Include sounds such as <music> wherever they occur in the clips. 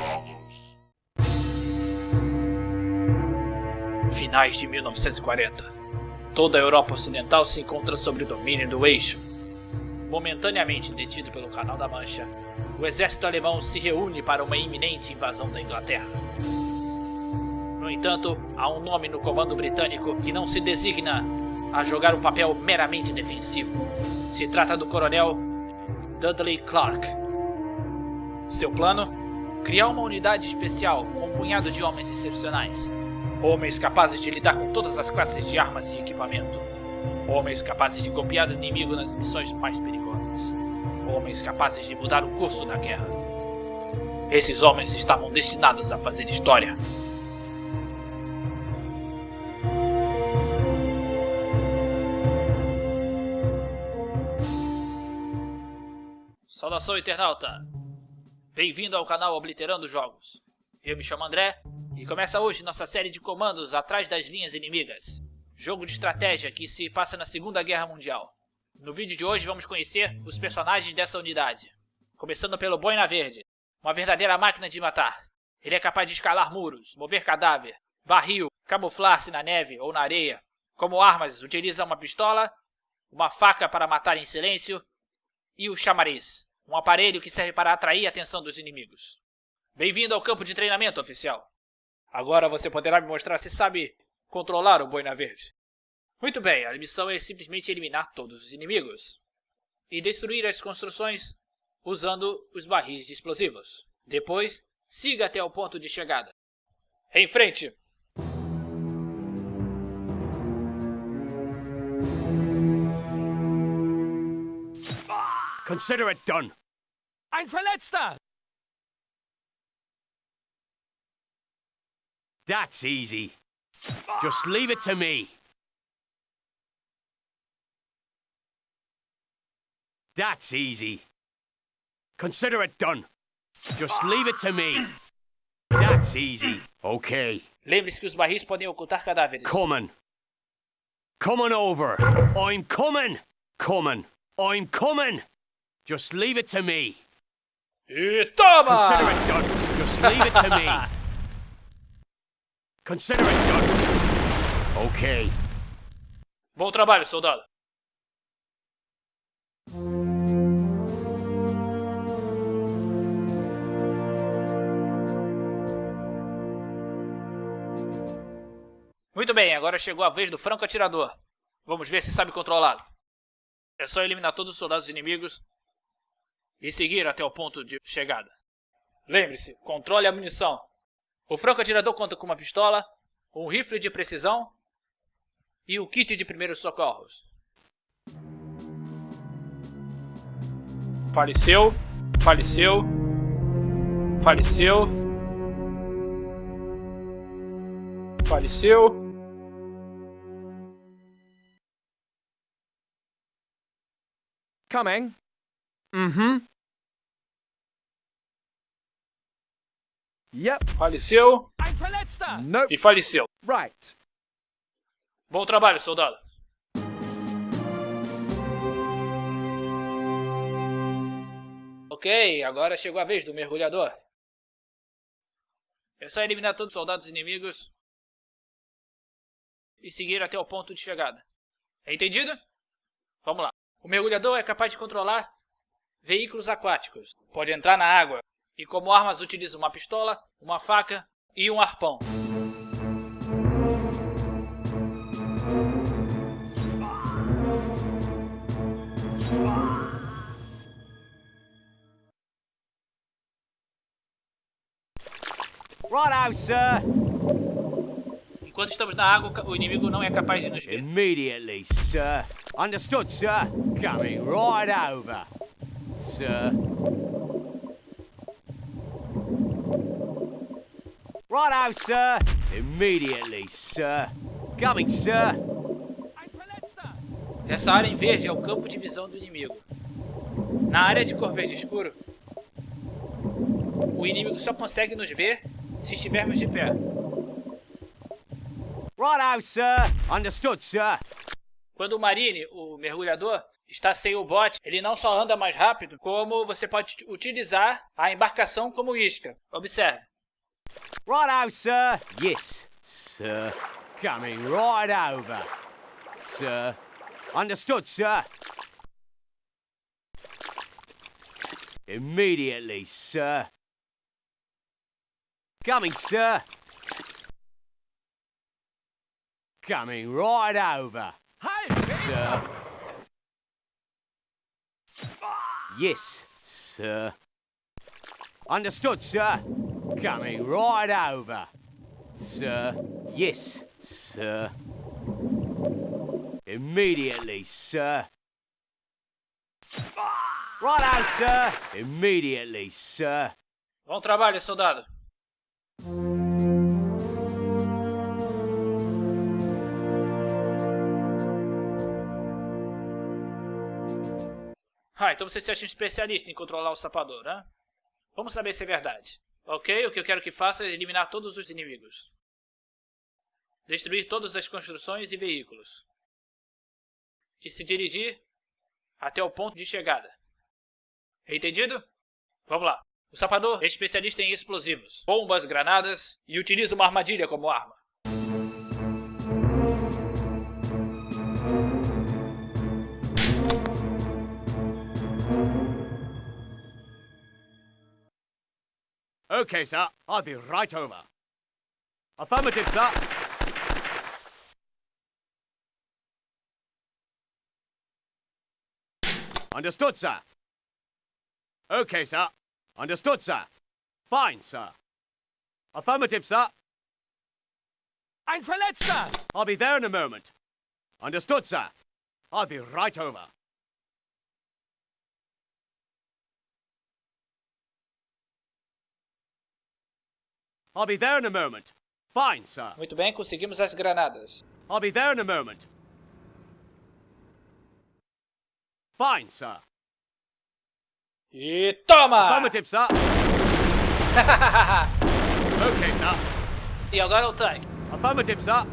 jogos. Finais de 1940. Toda a Europa Ocidental se encontra sob o domínio do Eixo. Momentaneamente detido pelo Canal da Mancha, o exército alemão se reúne para uma iminente invasão da Inglaterra. No entanto, há um nome no comando britânico que não se designa a jogar um papel meramente defensivo. Se trata do coronel Dudley Clark. Seu plano? Criar uma unidade especial com um punhado de homens excepcionais. Homens capazes de lidar com todas as classes de armas e equipamento. Homens capazes de copiar o inimigo nas missões mais perigosas. Homens capazes de mudar o curso da guerra. Esses homens estavam destinados a fazer história. Saudação, internauta! Bem-vindo ao canal Obliterando Jogos. Eu me chamo André e começa hoje nossa série de comandos atrás das linhas inimigas. Jogo de estratégia que se passa na Segunda Guerra Mundial. No vídeo de hoje vamos conhecer os personagens dessa unidade. Começando pelo Boina Verde, uma verdadeira máquina de matar. Ele é capaz de escalar muros, mover cadáver, barril, camuflar-se na neve ou na areia. Como armas, utiliza uma pistola, uma faca para matar em silêncio e o chamariz, um aparelho que serve para atrair a atenção dos inimigos. Bem-vindo ao campo de treinamento, oficial. Agora você poderá me mostrar se sabe controlar o Boina Verde. Muito bem, a missão é simplesmente eliminar todos os inimigos. E destruir as construções usando os barris de explosivos. Depois, siga até o ponto de chegada. Em frente! Consider it done. Ein Verletzter! That's easy. Just leave it to me. That's easy. Consider it done. Just leave it to me. That's easy. Okay. Lembre-se que os barris podem ocultar cadáveres. Coming. Coming over. I'm coming. Coming. I'm coming. Just leave it to me. E Consider toma! it done. Just leave it to me. <laughs> Consider it done. Okay. Bom trabalho, soldado. Muito bem, agora chegou a vez do franco atirador. Vamos ver se sabe controlá-lo. É só eliminar todos os soldados inimigos e seguir até o ponto de chegada. Lembre-se, controle a munição. O franco atirador conta com uma pistola, um rifle de precisão e o kit de primeiros socorros. Faleceu, faleceu, faleceu, faleceu. Coming. Mm-hmm. Yep. Faleceu Verletzter! e faleceu. Right. Bom trabalho, soldado. Ok, agora chegou a vez do mergulhador. É só eliminar todos os soldados inimigos e seguir até o ponto de chegada. Entendido? Vamos lá. O mergulhador é capaz de controlar veículos aquáticos. Pode entrar na água e como armas utiliza uma pistola, uma faca e um arpão. Righto, sir. Enquanto estamos na água, o inimigo não é capaz de nos ver. Immediately, sir. Understood, sir. Coming right over. Sir. Righto, sir. Immediately, sir. Coming, sir. Essa área em verde é o campo de visão do inimigo. Na área de cor verde escuro, o inimigo só consegue nos ver se estivermos de pé. Righto, sir. Understood, sir. Quando o Marine, o mergulhador, está sem o bote, ele não só anda mais rápido, como você pode utilizar a embarcação como isca. Observe. Righto, sir. Yes, sir. Coming right over. Sir. Understood, sir. Immediately, sir. Coming, sir. Coming right over, da? sir. Yes, sir. Understood, sir. Coming right over. Sir. Yes, sir. Immediately, sir. Righto, sir. Immediately, sir. Bom trabalho, soldado. Ah, então você se acha um especialista em controlar o sapador, né? Vamos saber se é verdade. Ok, o que eu quero que faça é eliminar todos os inimigos. Destruir todas as construções e veículos. E se dirigir até o ponto de chegada. Entendido? Vamos lá. O sapador é especialista em explosivos, bombas, granadas e utiliza uma armadilha como arma. Okay, sir. I'll be right over. Affirmative, sir. Understood, sir. Okay, sir. Understood, sir. Fine, sir. Affirmative, sir. Ein Verletzter! I'll be there in a moment. Understood, sir. I'll be right over. I'll be there in a moment. Fine, sir. Muito bem, conseguimos as granadas. I'll be there in a moment. Fine, sir. E toma! Affirmative, sir. <laughs> Okay, sir. e agora o tanque. Affirmative, sir.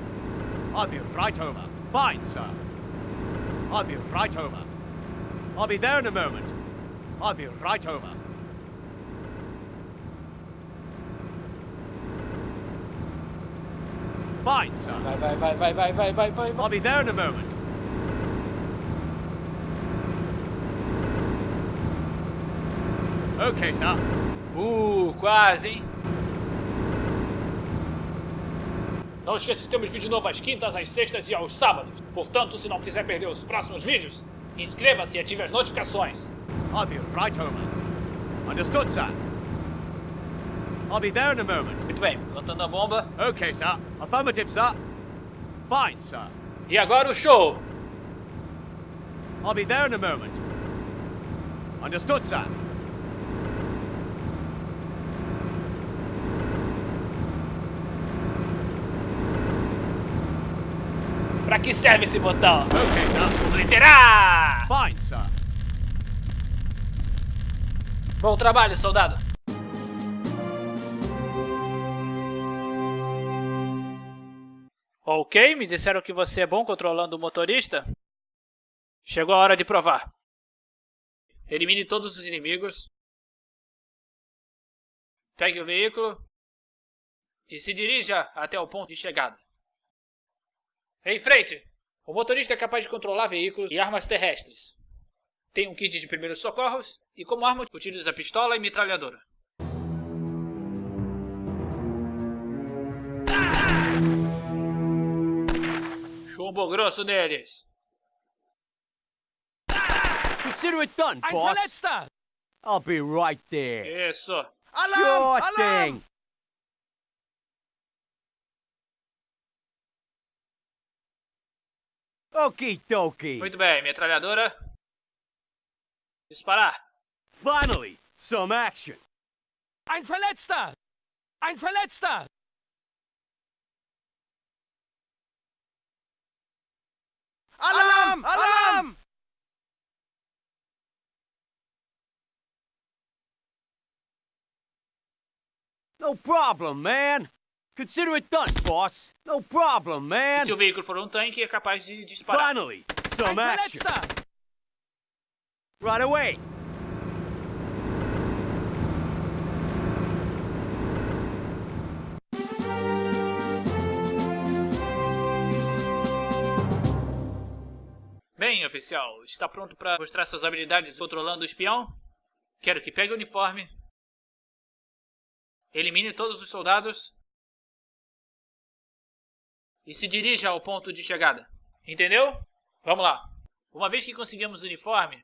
I'll be right over. Fine, sir. I'll be right over. I'll be there in a moment. I'll be right over. Fine, sir. Vai, vai, vai, vai, vai, vai, vai, vai, I'll be there in a moment. Okay, sir. Uh, quase, hein? Não esqueça que temos vídeo novo às quintas, às sextas e aos sábados. Portanto, se não quiser perder os próximos vídeos, inscreva-se e ative as notificações. I'll be right over. Understood, sir. I'll be there in a moment. Muito bem, plantando a bomba. Okay, sir. Affirmative, sir. Fine, sir. E agora o show! I'll be there in a moment. Understood, sir. Pra que serve esse botão? Okay, sir. Obliterar! Fine, sir. Bom trabalho, soldado. Ok, me disseram que você é bom controlando o motorista. Chegou a hora de provar. Elimine todos os inimigos. Pegue o veículo. E se dirija até o ponto de chegada. Em frente! O motorista é capaz de controlar veículos e armas terrestres. Tem um kit de primeiros socorros e como arma utiliza pistola e metralhadora. Chumbo grosso neles. Consider it done, boss. I'll be right there. Isso. Sure thing. Okie dokie. Muito bem, metralhadora. Disparar. Finally, some action. Ein Verletzter! Ein Verletzter! Alarm! Alarm! No problem, man. Consider it done, boss. No problem, E man. se o veículo for um tanque, é capaz de disparar. Finally, some action. Right away. Bem, oficial, está pronto para mostrar suas habilidades controlando o espião? Quero que pegue o uniforme, elimine todos os soldados e se dirija ao ponto de chegada. Entendeu? Vamos lá. Uma vez que conseguimos o uniforme,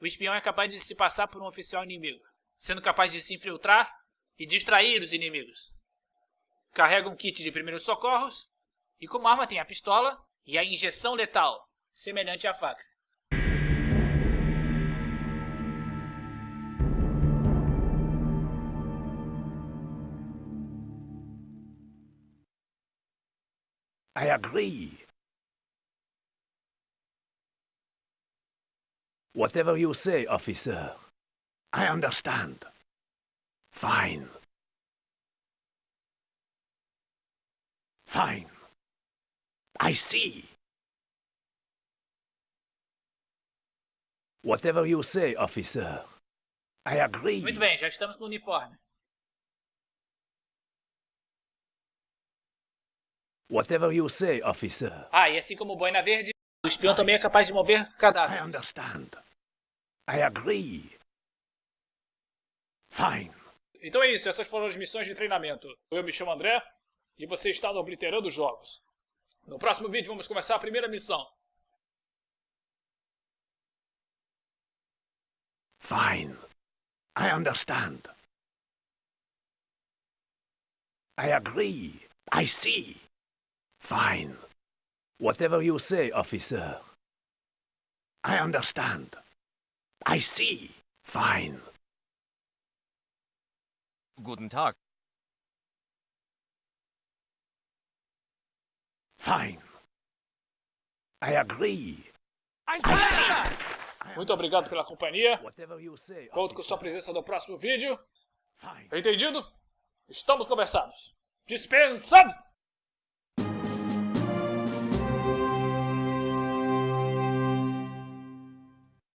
o espião é capaz de se passar por um oficial inimigo, sendo capaz de se infiltrar e distrair os inimigos. Carrega um kit de primeiros socorros e como arma tem a pistola e a injeção letal, semelhante à faca. I agree. Whatever you say, officer. I understand. Fine. Fine. I see. Whatever you say, officer. I agree. Muito bem, já estamos com o uniforme. Whatever you say, officer. Ah, e assim como o Boina Verde, o espião também é capaz de mover I cadáveres. understand. I agree. Fine. Então é isso, essas foram as missões de treinamento. Eu me chamo André e você está no Obliterando Jogos. No próximo vídeo vamos começar a primeira missão. Fine. I understand. I agree. I see. Fine. Whatever you say, officer. I understand. I see. Fine. Guten Tag. Fine. I agree. Ein I see. Muito obrigado pela companhia. Conto com sua presença no próximo vídeo. Entendido? Estamos conversados. Dispensado!